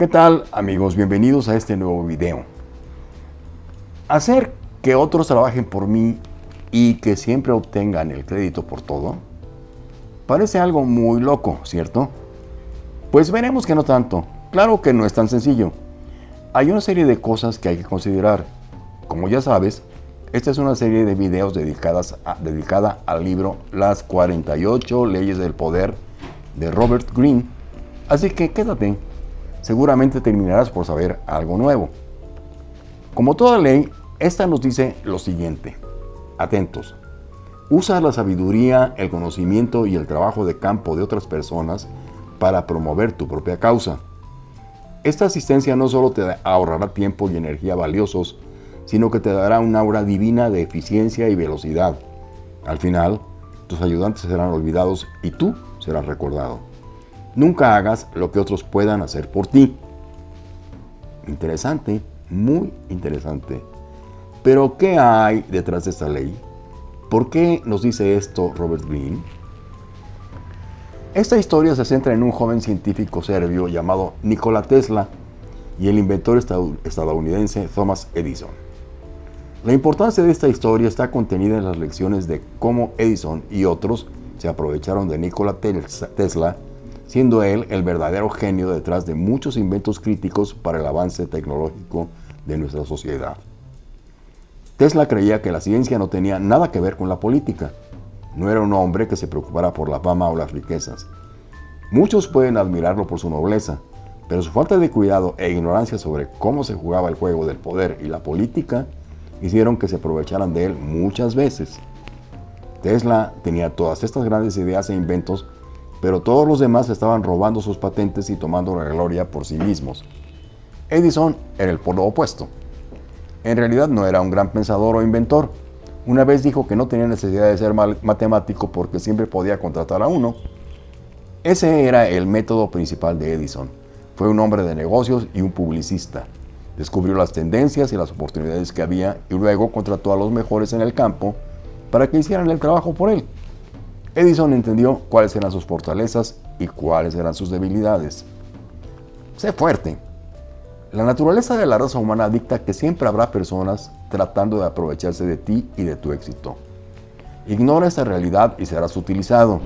¿Qué tal amigos? Bienvenidos a este nuevo video. Hacer que otros trabajen por mí y que siempre obtengan el crédito por todo parece algo muy loco, ¿cierto? Pues veremos que no tanto. Claro que no es tan sencillo. Hay una serie de cosas que hay que considerar. Como ya sabes, esta es una serie de videos dedicadas dedicada al libro Las 48 leyes del poder de Robert Greene. Así que quédate, seguramente terminarás por saber algo nuevo. Como toda ley, esta nos dice lo siguiente. Atentos. Usa la sabiduría, el conocimiento y el trabajo de campo de otras personas para promover tu propia causa. Esta asistencia no solo te ahorrará tiempo y energía valiosos, sino que te dará un aura divina de eficiencia y velocidad. Al final, tus ayudantes serán olvidados y tú serás recordado. Nunca hagas lo que otros puedan hacer por ti. Interesante, muy interesante. Pero, ¿qué hay detrás de esta ley? ¿Por qué nos dice esto Robert Greene? Esta historia se centra en un joven científico serbio llamado Nikola Tesla y el inventor estadounidense Thomas Edison. La importancia de esta historia está contenida en las lecciones de cómo Edison y otros se aprovecharon de Nikola Tesla, siendo él el verdadero genio detrás de muchos inventos críticos para el avance tecnológico de nuestra sociedad. Tesla creía que la ciencia no tenía nada que ver con la política. No era un hombre que se preocupara por la fama o las riquezas. Muchos pueden admirarlo por su nobleza, pero su falta de cuidado e ignorancia sobre cómo se jugaba el juego del poder y la política hicieron que se aprovecharan de él muchas veces. Tesla tenía todas estas grandes ideas e inventos, pero todos los demás estaban robando sus patentes y tomando la gloria por sí mismos. Edison era el polo opuesto. En realidad no era un gran pensador o inventor. Una vez dijo que no tenía necesidad de ser matemático porque siempre podía contratar a uno. Ese era el método principal de Edison. Fue un hombre de negocios y un publicista. Descubrió las tendencias y las oportunidades que había y luego contrató a los mejores en el campo para que hicieran el trabajo por él. Edison entendió cuáles eran sus fortalezas y cuáles eran sus debilidades. Sé fuerte. La naturaleza de la raza humana dicta que siempre habrá personas tratando de aprovecharse de ti y de tu éxito. Ignora esta realidad y serás utilizado.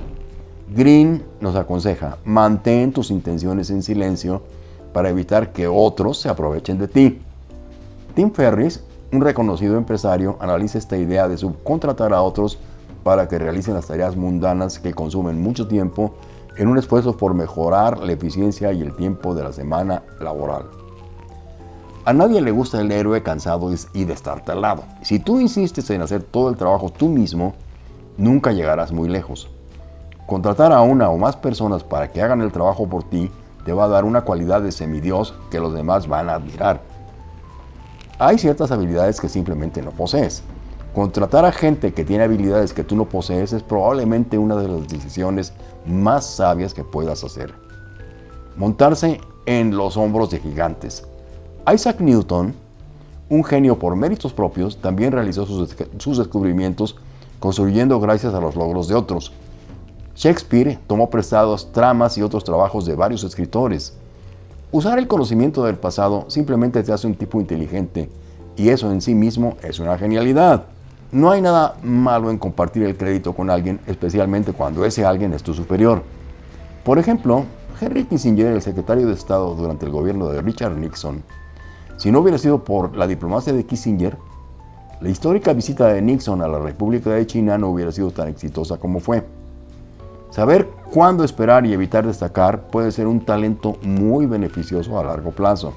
Green nos aconseja, mantén tus intenciones en silencio para evitar que otros se aprovechen de ti. Tim Ferris, un reconocido empresario, analiza esta idea de subcontratar a otros para que realicen las tareas mundanas que consumen mucho tiempo en un esfuerzo por mejorar la eficiencia y el tiempo de la semana laboral. A nadie le gusta el héroe cansado y destartalado. Si tú insistes en hacer todo el trabajo tú mismo, nunca llegarás muy lejos. Contratar a una o más personas para que hagan el trabajo por ti te va a dar una cualidad de semidios que los demás van a admirar. Hay ciertas habilidades que simplemente no posees. Contratar a gente que tiene habilidades que tú no posees es probablemente una de las decisiones más sabias que puedas hacer. Montarse en los hombros de gigantes. Isaac Newton, un genio por méritos propios, también realizó sus, sus descubrimientos construyendo gracias a los logros de otros. Shakespeare tomó prestados tramas y otros trabajos de varios escritores. Usar el conocimiento del pasado simplemente te hace un tipo inteligente y eso en sí mismo es una genialidad. No hay nada malo en compartir el crédito con alguien, especialmente cuando ese alguien es tu superior. Por ejemplo, Henry Kissinger, el secretario de Estado durante el gobierno de Richard Nixon, si no hubiera sido por la diplomacia de Kissinger, la histórica visita de Nixon a la República de China no hubiera sido tan exitosa como fue. Saber cuándo esperar y evitar destacar puede ser un talento muy beneficioso a largo plazo.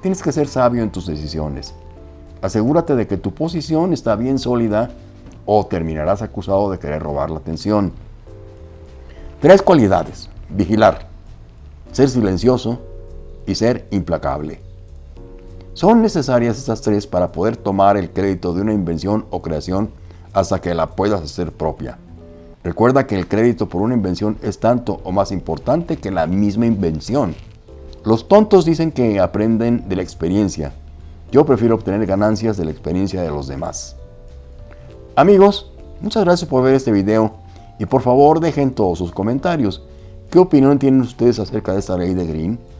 Tienes que ser sabio en tus decisiones. Asegúrate de que tu posición está bien sólida o terminarás acusado de querer robar la atención. Tres cualidades. Vigilar, ser silencioso y ser implacable. Son necesarias estas tres para poder tomar el crédito de una invención o creación hasta que la puedas hacer propia. Recuerda que el crédito por una invención es tanto o más importante que la misma invención. Los tontos dicen que aprenden de la experiencia. Yo prefiero obtener ganancias de la experiencia de los demás. Amigos, muchas gracias por ver este video y por favor dejen todos sus comentarios. ¿Qué opinión tienen ustedes acerca de esta ley de Green?